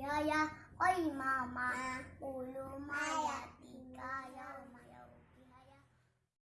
皮呀，欢妈妈，妈。